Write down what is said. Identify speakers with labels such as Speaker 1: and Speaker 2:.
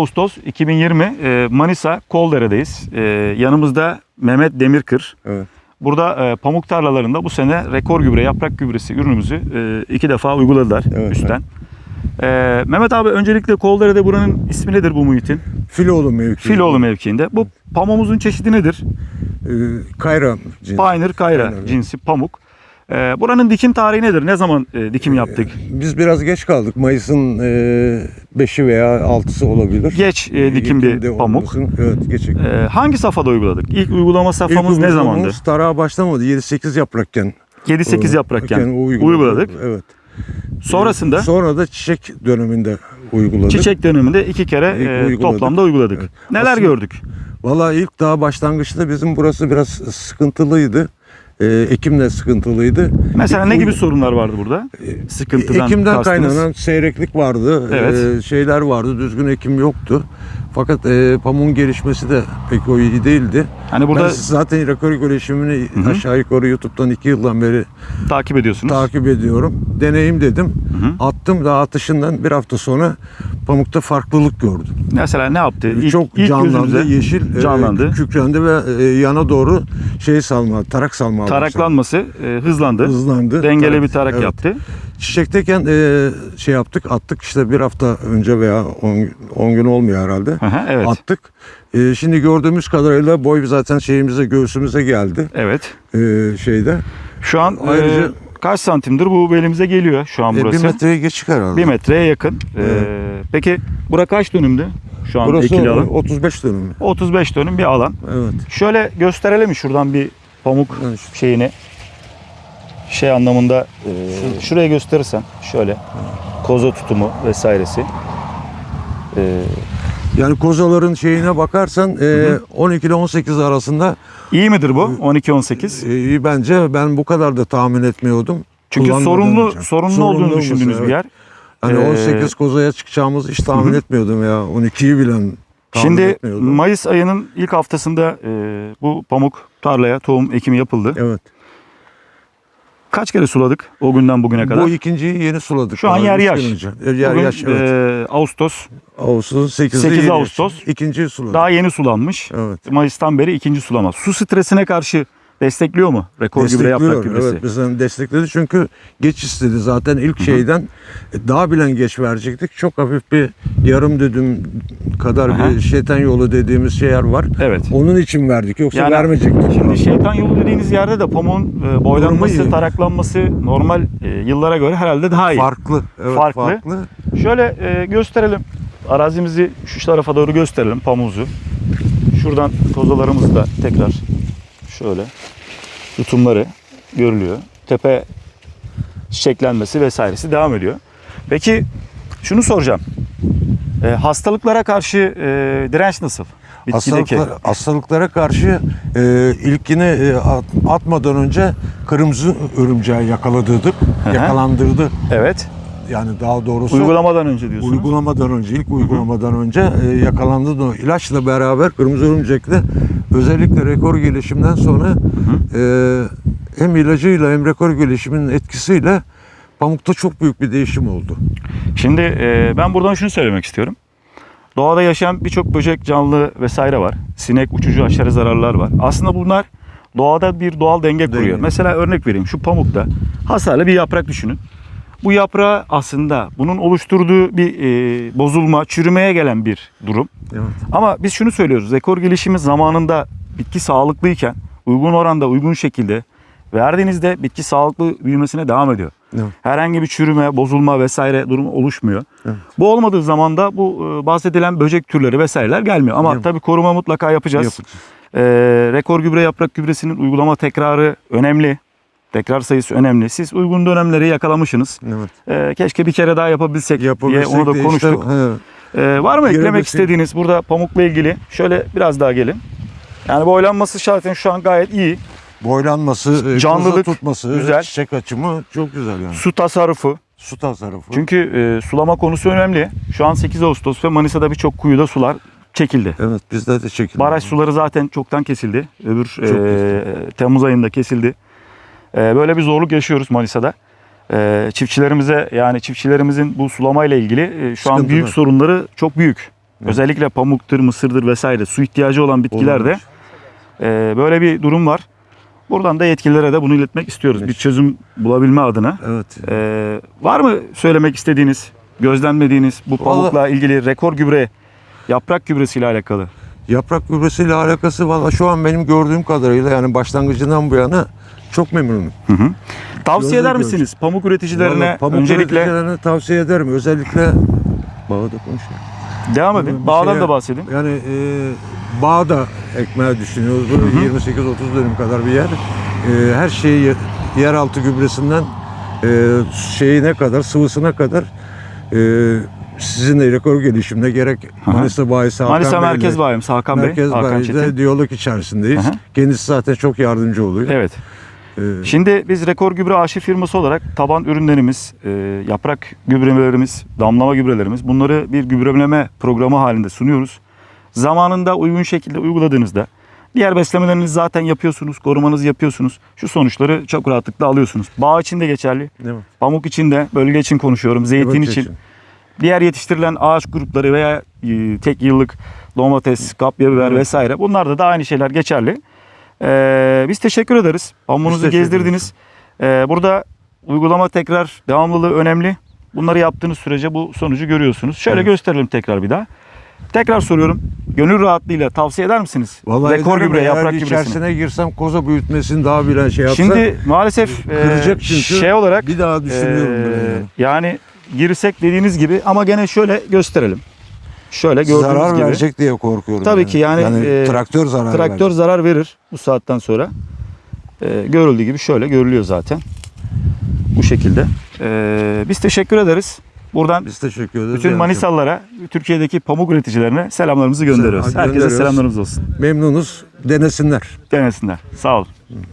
Speaker 1: Ağustos 2020 e, Manisa Koldere'deyiz. E, yanımızda Mehmet Demirkır.
Speaker 2: Evet.
Speaker 1: Burada e, pamuk tarlalarında bu sene rekor gübre, yaprak gübresi ürünümüzü iki defa uyguladılar
Speaker 2: Evet,
Speaker 1: üstten. E, Mehmet abi öncelikle Koldere'de buranın ismi nedir bu muhitin?
Speaker 2: Filoğlu mevki.
Speaker 1: Filoğlu mevkiinde. Bu pamuğumuzun çeşidi nedir?
Speaker 2: Ee, Kayra cinsi.
Speaker 1: Pioneer Kayra
Speaker 2: Aynen
Speaker 1: cinsi pamuk. E, buranın dikim tarihi nedir? Ne zaman e, dikim yaptık?
Speaker 2: Biz biraz geç kaldık. Mayıs'ın 5'i veya 6'sı olabilir.
Speaker 1: Geç e, dikim bir
Speaker 2: Ekim'de
Speaker 1: pamuk.
Speaker 2: olmasın. Evet geç.
Speaker 1: E, hangi safhada uyguladık? İlk uygulama
Speaker 2: İlk
Speaker 1: safhamız ne zamandı?
Speaker 2: Tarağa başlamadı. 7-8 yaprakken.
Speaker 1: 7-8 yaprakken
Speaker 2: uyguladık.
Speaker 1: uyguladık.
Speaker 2: Evet.
Speaker 1: Sonrasında
Speaker 2: Sonra da çiçek döneminde uyguladık.
Speaker 1: çiçek döneminde iki kere
Speaker 2: İlk
Speaker 1: e,
Speaker 2: uyguladık.
Speaker 1: toplamda uyguladık.
Speaker 2: Evet.
Speaker 1: Neler
Speaker 2: Aslında-
Speaker 1: gördük?
Speaker 2: Valla ilk daha başlangıçta bizim burası biraz sıkıntılıydı. Ee, Ekim de sıkıntılıydı.
Speaker 1: Mesela ne gibi sorunlar vardı burada? Sıkıntıdan
Speaker 2: Ekimden
Speaker 1: kastınız.
Speaker 2: kaynanan seyreklik vardı.
Speaker 1: Evet.
Speaker 2: Ee, şeyler vardı. Düzgün ekim yoktu. Fakat e, pamuğun gelişmesi de pek o iyi değildi.
Speaker 1: Hani burada
Speaker 2: Ben zaten rekor gelişimini
Speaker 1: hı.
Speaker 2: aşağı yukarı YouTube'dan iki yıldan beri
Speaker 1: takip ediyorsunuz.
Speaker 2: takip ediyorum. Deneyim dedim.
Speaker 1: hı.
Speaker 2: Attım da atışından bir hafta sonra pamukta farklılık gördüm.
Speaker 1: Mesela ne yaptı? İlk,
Speaker 2: Çok
Speaker 1: ilk
Speaker 2: canlandı, yeşil e,
Speaker 1: canlandı.
Speaker 2: kükrendi ve e, yana doğru şey salma, tarak salma.
Speaker 1: Taraklanması e, hızlandı.
Speaker 2: hızlandı.
Speaker 1: Dengeli
Speaker 2: Tarak-
Speaker 1: bir tarak
Speaker 2: evet.
Speaker 1: yaptı.
Speaker 2: Çiçekteyken e, şey yaptık, attık işte bir hafta önce veya 10 gün olmuyor herhalde.
Speaker 1: Hı, evet.
Speaker 2: Attık. E, şimdi gördüğümüz kadarıyla boy zaten şeyimize göğsümüze geldi
Speaker 1: Evet.
Speaker 2: e, şeyde.
Speaker 1: Şu an e,
Speaker 2: Ayrıca-
Speaker 1: kaç santimdir bu belimize geliyor şu an
Speaker 2: E, bir
Speaker 1: burası?
Speaker 2: metreye geçik herhalde.
Speaker 1: Bir metreye yakın. E,
Speaker 2: Evet.
Speaker 1: peki bura kaç dönümdü? Şu an
Speaker 2: Burası
Speaker 1: ekili alan.
Speaker 2: 35 dönüm.
Speaker 1: 35 dönüm bir alan.
Speaker 2: Evet.
Speaker 1: Şöyle gösterelim şuradan bir pamuk
Speaker 2: şu-
Speaker 1: şeyini? Şey anlamında e, şuraya gösterirsen şöyle koza tutumu vesairesi. E,
Speaker 2: Yani kozaların şeyine bakarsan e, 12 ile 18 arasında
Speaker 1: iyi midir bu 12-18?
Speaker 2: e, iyi bence ben bu kadar da tahmin etmiyordum.
Speaker 1: Çünkü
Speaker 2: Kullanmadığım
Speaker 1: sorunlu
Speaker 2: için.
Speaker 1: sorunlu olduğunu
Speaker 2: olması,
Speaker 1: düşündüğünüz bir
Speaker 2: evet.
Speaker 1: yer.
Speaker 2: Hani
Speaker 1: Ee,
Speaker 2: 18 kozaya çıkacağımızı hiç tahmin etmiyordum ya. 12'yi bilen tahmin
Speaker 1: Şimdi
Speaker 2: etmiyordum.
Speaker 1: Mayıs ayının ilk haftasında e, bu pamuk tarlaya tohum ekimi yapıldı.
Speaker 2: Evet.
Speaker 1: Kaç kere suladık o günden bugüne kadar?
Speaker 2: Bu ikinciyi yeni suladık.
Speaker 1: Şu an yer yaş.
Speaker 2: E, Yer
Speaker 1: Bugün,
Speaker 2: yaş evet.
Speaker 1: e, Ağustos
Speaker 2: Ağustos 8'de
Speaker 1: 8
Speaker 2: yeni yaş.
Speaker 1: Ağustos.
Speaker 2: İkinciyi suladık.
Speaker 1: daha yeni sulanmış.
Speaker 2: Evet.
Speaker 1: Mayıs'tan beri ikinci sulama. Su stresine karşı destekliyor mu? Rekor gübre yaprak
Speaker 2: Destekliyor.
Speaker 1: gübresi.
Speaker 2: Evet bizden destekledi çünkü geç istedi zaten ilk şeyden e, daha bilen geç verecektik. Çok hafif bir yarım düdüm kadar
Speaker 1: Aha.
Speaker 2: bir şeytan yolu dediğimiz şeyler var.
Speaker 1: Evet.
Speaker 2: Onun için verdik yoksa
Speaker 1: Yani
Speaker 2: vermeyecektik.
Speaker 1: Şimdi şeytan yolu dediğiniz yerde de pamuğun e, boylanması,
Speaker 2: iyi.
Speaker 1: taraklanması normal e, yıllara göre herhalde daha iyi.
Speaker 2: farklı. Evet,
Speaker 1: Farklı.
Speaker 2: farklı.
Speaker 1: Şöyle e, gösterelim. Arazimizi şu tarafa doğru gösterelim pamuğumuzu. Şuradan kozalarımızı da tekrar şöyle tutumları görülüyor. Tepe çiçeklenmesi vesairesi devam ediyor. Peki şunu soracağım. E, hastalıklara karşı e, direnç nasıl? Bitkideki.
Speaker 2: Hastalıklar, hastalıklara karşı e, ilkini e, at- atmadan önce kırmızı örümceği yakaladırdık.
Speaker 1: hı.
Speaker 2: Yakalandırdı.
Speaker 1: Evet.
Speaker 2: Yani daha doğrusu
Speaker 1: Uygulamadan önce diyorsunuz.
Speaker 2: uygulamadan önce, ilk uygulamadan önce e, yakalandı da o ilaçla beraber kırmızı örümcekle özellikle rekor gelişimden sonra e, hem ilacıyla hem rekor gelişiminin etkisiyle pamukta çok büyük bir değişim oldu.
Speaker 1: Şimdi e, ben buradan şunu söylemek istiyorum. Doğada yaşayan birçok böcek, canlı vesaire var. Sinek, uçucu, aşırı zararlar var. Aslında bunlar doğada bir doğal denge kuruyor.
Speaker 2: Denge.
Speaker 1: Mesela örnek vereyim. Şu pamukta hasarlı bir yaprak düşünün. Bu yaprağı aslında bunun oluşturduğu bir e, bozulma, çürümeye gelen bir durum.
Speaker 2: Evet.
Speaker 1: Ama biz şunu söylüyoruz. Rekor gelişimi zamanında bitki sağlıklıyken uygun oranda, uygun şekilde verdiğinizde bitki sağlıklı büyümesine devam ediyor.
Speaker 2: Evet.
Speaker 1: Herhangi bir çürüme, bozulma vesaire durumu oluşmuyor.
Speaker 2: Evet.
Speaker 1: Bu olmadığı zaman da bu e, bahsedilen böcek türleri vesaireler gelmiyor. Ama
Speaker 2: Yok.
Speaker 1: tabii koruma mutlaka yapacağız.
Speaker 2: Yapacağız.
Speaker 1: E, rekor gübre yaprak gübresinin uygulama tekrarı önemli. Tekrar sayısı önemli. Siz uygun dönemleri yakalamışsınız.
Speaker 2: Evet.
Speaker 1: E, keşke bir kere daha yapabilsek,
Speaker 2: Yapabilsek
Speaker 1: diye onu da konuştuk.
Speaker 2: Işte,
Speaker 1: Ee, var mı eklemek
Speaker 2: Göremezsin.
Speaker 1: istediğiniz burada pamukla ilgili? Şöyle biraz daha gelin. Yani boylanması zaten şu an gayet iyi.
Speaker 2: Boylanması, e,
Speaker 1: Canlılık
Speaker 2: tutması,
Speaker 1: güzel.
Speaker 2: çiçek açımı çok güzel yani.
Speaker 1: Su tasarrufu.
Speaker 2: Su tasarrufu.
Speaker 1: Çünkü e, sulama konusu önemli. Şu an 8 Ağustos ve Manisa'da birçok kuyuda sular çekildi.
Speaker 2: Evet bizde de çekildi.
Speaker 1: Baraj suları zaten çoktan kesildi. Öbür
Speaker 2: Çok
Speaker 1: e, Temmuz ayında kesildi. E, böyle bir zorluk yaşıyoruz Manisa'da. E, çiftçilerimize yani çiftçilerimizin bu sulama ile ilgili e, şu an
Speaker 2: Sıkıntı
Speaker 1: büyük
Speaker 2: var.
Speaker 1: sorunları çok büyük. Özellikle pamuktur, mısırdır vesaire su ihtiyacı olan bitkilerde e, böyle bir durum var. Buradan da yetkililere de bunu iletmek istiyoruz. Bir çözüm bulabilme adına.
Speaker 2: Evet.
Speaker 1: E, var mı söylemek istediğiniz, gözlemlediğiniz bu pamukla ilgili rekor gübre, yaprak gübresiyle alakalı?
Speaker 2: Yaprak gübresiyle alakası valla şu an benim gördüğüm kadarıyla yani başlangıcından bu yana çok memnunum.
Speaker 1: Tavsiye
Speaker 2: Gözle
Speaker 1: eder
Speaker 2: göz.
Speaker 1: misiniz pamuk üreticilerine
Speaker 2: Vallahi pamuk
Speaker 1: öncelikle
Speaker 2: üreticilerine tavsiye ederim. Özellikle Bağda konuşuyor.
Speaker 1: devam edin. Bağdan
Speaker 2: şeye-
Speaker 1: da bahsedin.
Speaker 2: Yani e, bağda ekmeği düşünüyoruz. Bu 28-30 dönüm kadar bir yer. E, her şeyi ye- yeraltı gübresinden e, şeyine kadar, sıvısına kadar e, sizin de rekor gelişimde gerek
Speaker 1: hı.
Speaker 2: Manisa Bayisi Hakan
Speaker 1: Manisa
Speaker 2: Bey'le-
Speaker 1: Merkez Bayimiz Hakan Bey,
Speaker 2: Merkez
Speaker 1: Hakan
Speaker 2: Bayi'de
Speaker 1: Çetin.
Speaker 2: diyalog içerisindeyiz.
Speaker 1: Hı.
Speaker 2: Kendisi zaten çok yardımcı oluyor.
Speaker 1: Evet.
Speaker 2: E,
Speaker 1: Şimdi biz Rekor Gübre Arşiv firması olarak taban ürünlerimiz, e, yaprak gübrelerimiz, damlama gübrelerimiz bunları bir gübreleme programı halinde sunuyoruz. Zamanında uygun şekilde uyguladığınızda diğer beslemelerinizi zaten yapıyorsunuz, korumanızı yapıyorsunuz. Şu sonuçları çok rahatlıkla alıyorsunuz. Bağ için de geçerli,
Speaker 2: değil mi?
Speaker 1: pamuk için de, bölge için konuşuyorum, zeytin
Speaker 2: Evet,
Speaker 1: için. Diğer yetiştirilen ağaç grupları veya e, tek yıllık domates, kapya biber
Speaker 2: Evet.
Speaker 1: vesaire bunlarda da aynı şeyler geçerli. Ee, biz teşekkür ederiz. Pamuğunuzu
Speaker 2: teşekkür
Speaker 1: gezdirdiniz. Ee, burada uygulama tekrar devamlılığı önemli. Bunları yaptığınız sürece bu sonucu görüyorsunuz. Şöyle
Speaker 2: Evet.
Speaker 1: gösterelim tekrar bir daha. Tekrar soruyorum. Gönül rahatlığıyla tavsiye eder misiniz?
Speaker 2: Vallahi
Speaker 1: Rekor gübre, yaprak gübresini.
Speaker 2: içerisine girsem koza büyütmesini daha bilen şey yapsa
Speaker 1: Şimdi maalesef e,
Speaker 2: kıracak çünkü.
Speaker 1: şey olarak
Speaker 2: bir daha düşünüyorum bile yani.
Speaker 1: yani girsek dediğiniz gibi ama gene şöyle gösterelim. Şöyle gördüğünüz
Speaker 2: zarar
Speaker 1: gibi.
Speaker 2: verecek diye korkuyorum.
Speaker 1: Tabii ki yani, e,
Speaker 2: traktör zarar
Speaker 1: Traktör
Speaker 2: verecek.
Speaker 1: zarar verir bu saatten sonra. Ee, görüldüğü gibi şöyle görülüyor zaten. Bu şekilde. Ee, biz teşekkür ederiz. Buradan
Speaker 2: Biz teşekkür ederiz.
Speaker 1: bütün Manisalılara, Türkiye'deki pamuk üreticilerine selamlarımızı gönderiyoruz.
Speaker 2: Selam-
Speaker 1: Herkese
Speaker 2: gönderiyoruz.
Speaker 1: selamlarımız olsun.
Speaker 2: Memnunuz. Denesinler.
Speaker 1: Denesinler. Sağ olun.